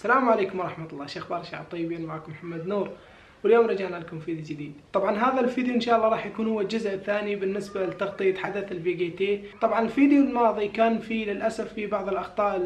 السلام عليكم ورحمة الله. شو أخبار الشعب طيبين معكم محمد نور. واليوم رجعنا لكم فيديو جديد. طبعا هذا الفيديو إن شاء الله راح يكون هو الجزء الثاني بالنسبة لتغطية حدث الفي جي تي طبعا الفيديو الماضي كان فيه للأسف في بعض الأخطاء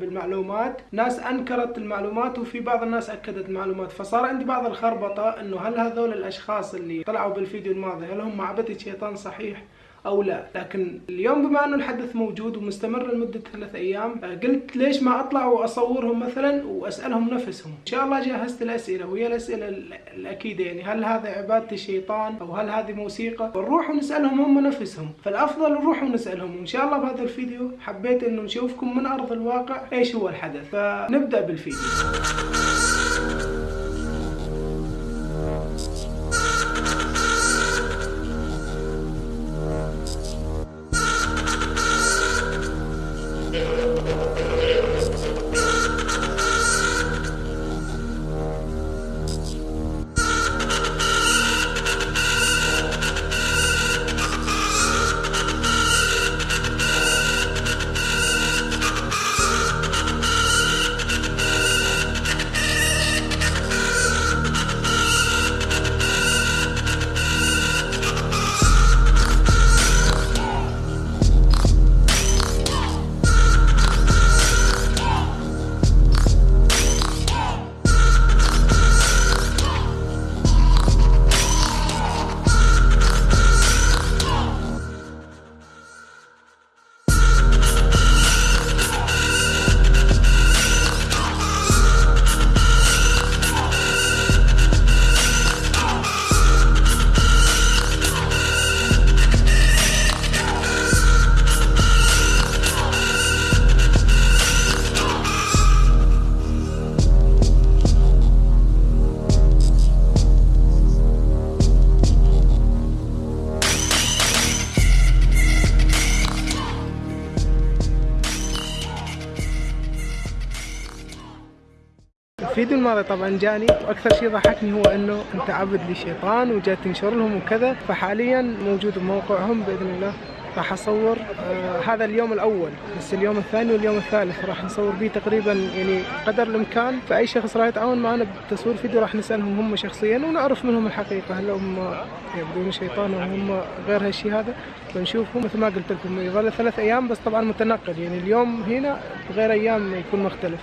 بالمعلومات. ناس أنكرت المعلومات وفي بعض الناس أكدت المعلومات. فصار عندي بعض الخربطة إنه هل هذول الأشخاص اللي طلعوا بالفيديو الماضي هل هم عبدة شيطان صحيح؟ أو لا. لكن اليوم بما أنه الحدث موجود ومستمر لمدة ثلاث أيام قلت ليش ما أطلع وأصورهم مثلا وأسألهم نفسهم؟ إن شاء الله جهزت الأسئلة وهي الأسئلة الأكيدة يعني. هل هذا عبادة الشيطان أو هل هذه موسيقى؟ ونروح ونسألهم هم نفسهم. فالأفضل نروح ونسألهم. وان شاء الله بهذا الفيديو حبيت إنه نشوفكم من أرض الواقع إيش هو الحدث. فنبدأ بالفيديو. الفيديو الماضي طبعا جاني وأكثر شيء ضحكني هو إنه أنت عبد للشيطان وجات تنشر لهم وكذا فحاليا موجود بموقعهم بإذن الله. راح أصور آه هذا اليوم الأول بس اليوم الثاني واليوم الثالث راح نصور به تقريبا يعني قدر الإمكان. فأي شخص راح يتعاون معنا بتصوير فيديو راح نسألهم هم شخصيا ونعرف منهم الحقيقة هل هم يبدون شيطان أو هم غير هالشيء هذا. فنشوفهم مثل ما قلت لكم يظل ثلاث أيام بس طبعا متنقل. يعني اليوم هنا غير أيام يكون مختلف.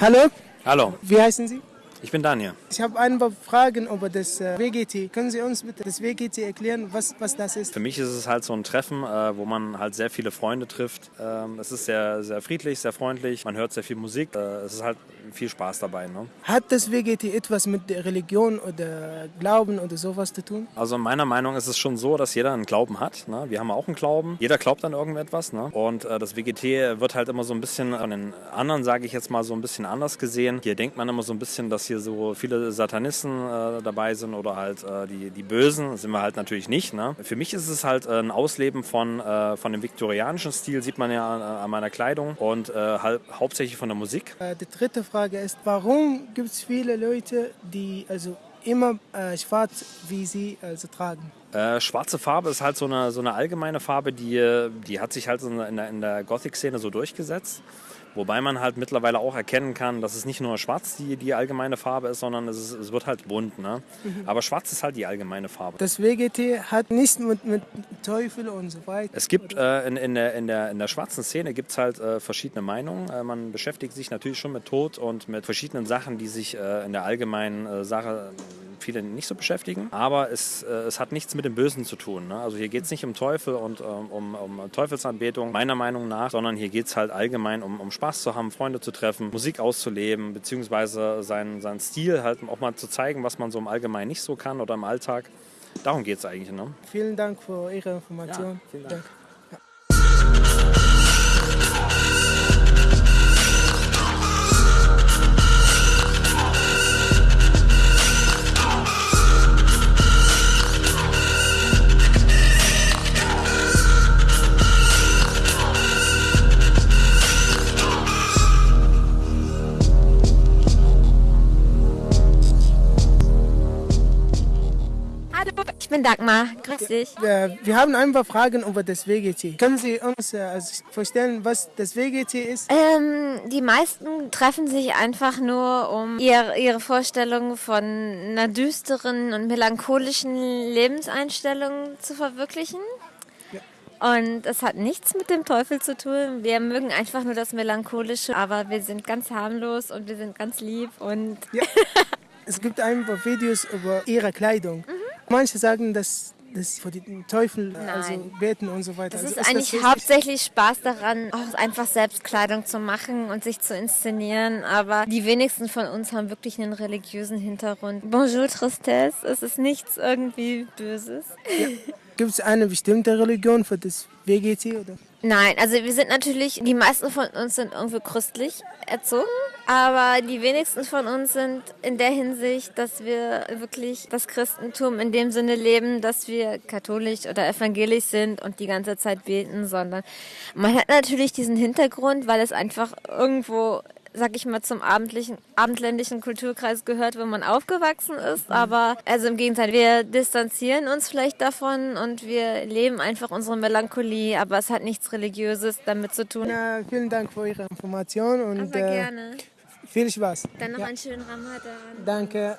Hallo, Hallo, wie heißen Sie? Ich bin Daniel. Ich habe ein paar Fragen über das äh, WGT. Können Sie uns bitte das WGT erklären, was, was das ist? Für mich ist es halt so ein Treffen, äh, wo man halt sehr viele Freunde trifft. Ähm, es ist sehr, sehr friedlich, sehr freundlich. Man hört sehr viel Musik. Äh, es ist halt viel Spaß dabei. Ne? Hat das WGT etwas mit der Religion oder Glauben oder sowas zu tun? Also meiner Meinung ist es schon so, dass jeder einen Glauben hat. Ne? Wir haben auch einen Glauben. Jeder glaubt an irgendetwas. Ne? Und das WGT wird halt immer so ein bisschen von den anderen, sage ich jetzt mal, so ein bisschen anders gesehen. Hier denkt man immer so ein bisschen, dass hier so viele Satanisten äh, dabei sind oder halt äh, die, die Bösen. Sind wir halt natürlich nicht. Ne? Für mich ist es halt ein Ausleben von, äh, von dem viktorianischen Stil, sieht man ja an, an meiner Kleidung und äh, halt, hauptsächlich von der Musik. Äh, die dritte Frage ist, warum gibt es viele Leute, die also immer äh, schwarz wie Sie also tragen? Äh, schwarze Farbe ist halt so eine, so eine allgemeine Farbe, die, die hat sich halt in der, in der Gothic-Szene so durchgesetzt. Wobei man halt mittlerweile auch erkennen kann, dass es nicht nur schwarz die, die allgemeine Farbe ist, sondern es, ist, es wird halt bunt. Ne? Aber schwarz ist halt die allgemeine Farbe. Das WGT hat nichts mit, mit Teufel und so weiter. Es gibt äh, in, in, der, in, der, in der schwarzen Szene gibt es halt äh, verschiedene Meinungen. Äh, man beschäftigt sich natürlich schon mit Tod und mit verschiedenen Sachen, die sich äh, in der allgemeinen äh, Sache viele nicht so beschäftigen. Aber es, äh, es hat nichts mit dem Bösen zu tun. Ne? Also hier geht es nicht um Teufel und ähm, um, um Teufelsanbetung, meiner Meinung nach, sondern hier geht es halt allgemein um, um Spaß zu haben, Freunde zu treffen, Musik auszuleben, beziehungsweise seinen, seinen Stil halt auch mal zu zeigen, was man so im Allgemeinen nicht so kann oder im Alltag. Darum geht es eigentlich. Ne? Vielen Dank für Ihre Information. Ja, vielen Dank. Danke. Bin Dagmar. Grüß dich. Wir haben ein paar Fragen über das WGT. Können Sie uns äh, also vorstellen, was das WGT ist? Ähm, die meisten treffen sich einfach nur, um ihr, ihre Vorstellungen von einer düsteren und melancholischen Lebenseinstellung zu verwirklichen. Und es hat nichts mit dem Teufel zu tun. Wir mögen einfach nur das Melancholische, aber wir sind ganz harmlos und wir sind ganz lieb und Ja. es gibt ein paar Videos über Ihre Kleidung. Mhm. Manche sagen, dass das vor den Teufel also beten und so weiter. Es Also ist eigentlich richtig? hauptsächlich Spaß daran, auch einfach selbst Kleidung zu machen und sich zu inszenieren. Aber die wenigsten von uns haben wirklich einen religiösen Hintergrund. Bonjour Tristesse, es ist nichts irgendwie Böses. Gibt es eine bestimmte Religion für das WGT? Oder? Nein, also wir sind natürlich, die meisten von uns sind irgendwie christlich erzogen, aber die wenigsten von uns sind in der Hinsicht, dass wir wirklich das Christentum in dem Sinne leben, dass wir katholisch oder evangelisch sind und die ganze Zeit beten, sondern man hat natürlich diesen Hintergrund, weil es einfach irgendwo sag ich mal, zum abendlichen, abendländischen Kulturkreis gehört, wo man aufgewachsen ist. Aber also im Gegenteil, wir distanzieren uns vielleicht davon und wir leben einfach unsere Melancholie, aber es hat nichts Religiöses damit zu tun. Na, vielen Dank für Ihre Information und Aber äh, gerne. viel Spaß. Dann noch Ja, einen schönen Ramadan. danke.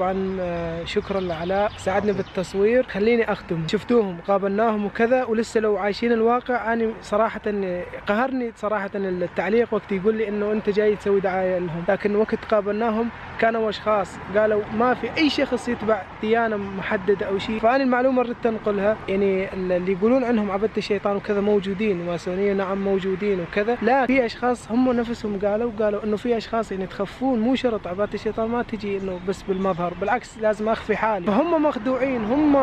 طبعا آه، شكرا لعلاء. ساعدني بالتصوير. خليني أختم. شفتوهم قابلناهم وكذا ولسه لو عايشين الواقع أنا صراحة قهرني صراحة التعليق. وقت يقول لي إنه أنت جاي تسوي دعاية لهم. لكن وقت قابلناهم كانوا أشخاص قالوا ما في أي شخص يتبع ديانة محددة أو شيء. فأنا المعلومة ردت أنقلها. يعني اللي يقولون عنهم عبدة الشيطان وكذا موجودين ماسونيه نعم موجودين وكذا. لا في أشخاص هم نفسهم قالوا قالوا إنه في أشخاص يعني تخفون مو شرط عبادة الشيطان ما تجي إنه بس بالمظهر. بالعكس لازم أخفي حالي. فهم مخدوعين هم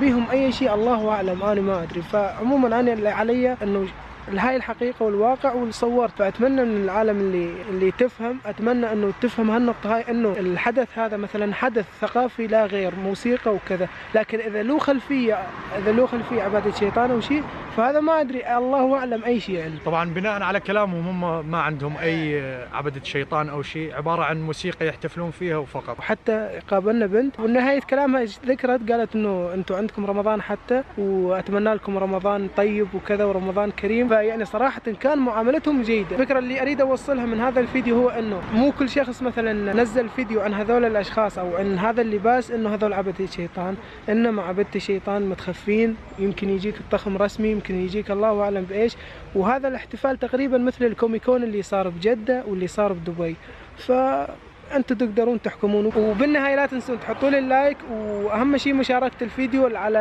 بيهم أي شيء الله أعلم. أنا ما أدري. فعموما أنا اللي علي إنه هاي الحقيقة والواقع واللي صورت فأتمنى من العالم اللي اللي تفهم أتمنى أنه تفهم هالنقطة هاي أنه الحدث هذا مثلا حدث ثقافي لا غير موسيقى وكذا لكن إذا له خلفية إذا له خلفية عبادة شيطان أو شيء فهذا ما أدري الله أعلم أي شيء يعني. طبعا بناء على كلامهم هم ما عندهم أي عبده شيطان أو شيء عبارة عن موسيقى يحتفلون فيها وفقط. وحتى قابلنا بنت ونهاية كلامها ذكرت؟ قالت إنه أنتم عندكم رمضان حتى وأتمنى لكم رمضان طيب وكذا ورمضان كريم. فيعني صراحة كان معاملتهم جيدة. الفكرة اللي أريد أوصلها من هذا الفيديو هو إنه مو كل شخص مثلا نزل فيديو عن هذول الأشخاص أو عن هذا اللباس إنه هذول عبدة الشيطان. انما عبدة الشيطان متخفين يمكن يجيك الطخم رسمي يمكن يجيك الله أعلم بإيش. وهذا الاحتفال تقريبا مثل الكوميكون اللي صار بجدة واللي صار بدبي. ف أنتم تقدرون تحكمون. وبالنهاية لا تنسون تحطوا لي اللايك وأهم شيء مشاركة الفيديو على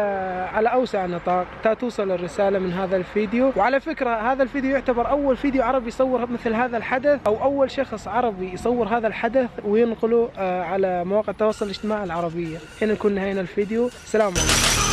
على أوسع نطاق تا توصل الرسالة من هذا الفيديو. وعلى فكرة هذا الفيديو يعتبر أول فيديو عربي يصور مثل هذا الحدث أو أول شخص عربي يصور هذا الحدث وينقله آه، على مواقع التواصل الاجتماعي العربية. هنا نكون نهينا الفيديو. سلام عليكم.